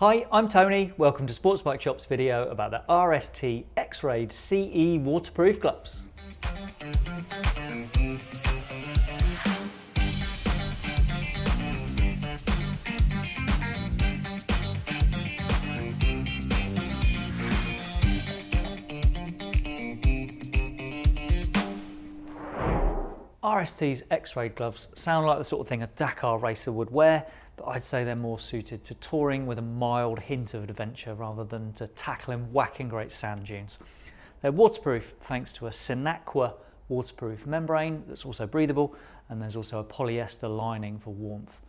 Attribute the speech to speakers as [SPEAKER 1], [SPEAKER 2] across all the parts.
[SPEAKER 1] Hi, I'm Tony. Welcome to Sports Bike Shop's video about the RST X-Raid CE waterproof gloves. RST's X-Raid gloves sound like the sort of thing a Dakar racer would wear, but I'd say they're more suited to touring with a mild hint of adventure rather than to tackling whacking great sand dunes. They're waterproof thanks to a Sinaqua waterproof membrane that's also breathable and there's also a polyester lining for warmth.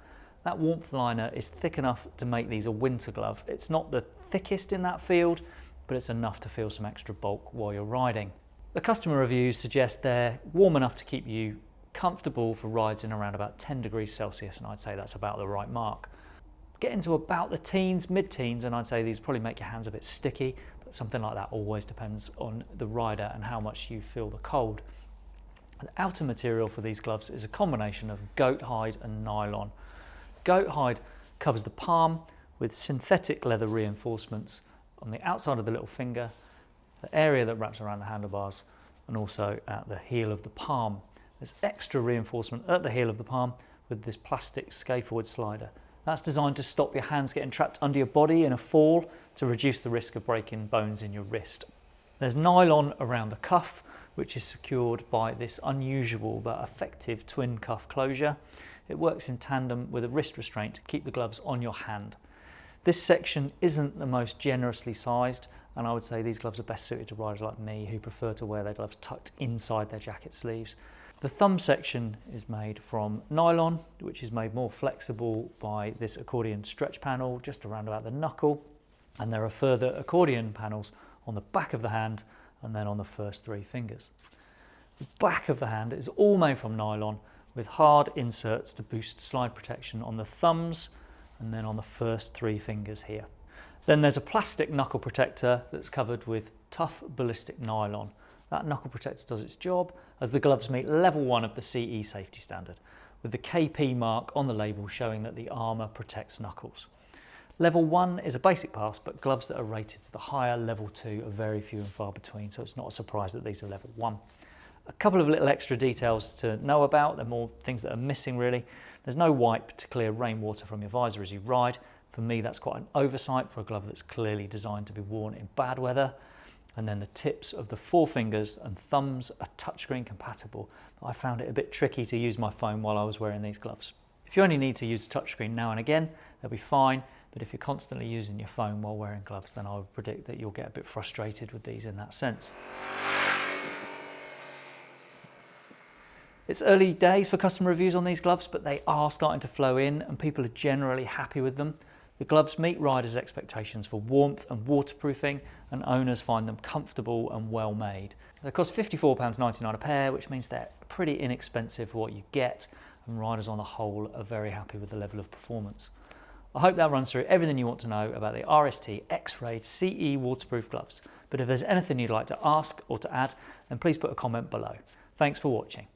[SPEAKER 1] That warmth liner is thick enough to make these a winter glove. It's not the thickest in that field, but it's enough to feel some extra bulk while you're riding. The customer reviews suggest they're warm enough to keep you comfortable for rides in around about 10 degrees Celsius and I'd say that's about the right mark. Get into about the teens, mid-teens and I'd say these probably make your hands a bit sticky but something like that always depends on the rider and how much you feel the cold. The outer material for these gloves is a combination of goat hide and nylon. Goat hide covers the palm with synthetic leather reinforcements on the outside of the little finger the area that wraps around the handlebars and also at the heel of the palm. There's extra reinforcement at the heel of the palm with this plastic scaphoid slider. That's designed to stop your hands getting trapped under your body in a fall to reduce the risk of breaking bones in your wrist. There's nylon around the cuff which is secured by this unusual but effective twin cuff closure. It works in tandem with a wrist restraint to keep the gloves on your hand. This section isn't the most generously sized and I would say these gloves are best suited to riders like me who prefer to wear their gloves tucked inside their jacket sleeves. The thumb section is made from nylon, which is made more flexible by this accordion stretch panel just around about the knuckle. And there are further accordion panels on the back of the hand and then on the first three fingers. The back of the hand is all made from nylon with hard inserts to boost slide protection on the thumbs and then on the first three fingers here. Then there's a plastic knuckle protector that's covered with tough ballistic nylon. That knuckle protector does its job as the gloves meet level one of the CE safety standard, with the KP mark on the label showing that the armour protects knuckles. Level one is a basic pass, but gloves that are rated to the higher level two are very few and far between, so it's not a surprise that these are level one. A couple of little extra details to know about, there are more things that are missing really. There's no wipe to clear rainwater from your visor as you ride, for me, that's quite an oversight for a glove that's clearly designed to be worn in bad weather. And then the tips of the forefingers and thumbs are touchscreen compatible. I found it a bit tricky to use my phone while I was wearing these gloves. If you only need to use a touchscreen now and again, they'll be fine. But if you're constantly using your phone while wearing gloves, then I would predict that you'll get a bit frustrated with these in that sense. It's early days for customer reviews on these gloves, but they are starting to flow in and people are generally happy with them. The gloves meet riders' expectations for warmth and waterproofing and owners find them comfortable and well made. They cost £54.99 a pair which means they're pretty inexpensive for what you get and riders on the whole are very happy with the level of performance. I hope that runs through everything you want to know about the RST X-Raid CE waterproof gloves. But if there's anything you'd like to ask or to add, then please put a comment below. Thanks for watching.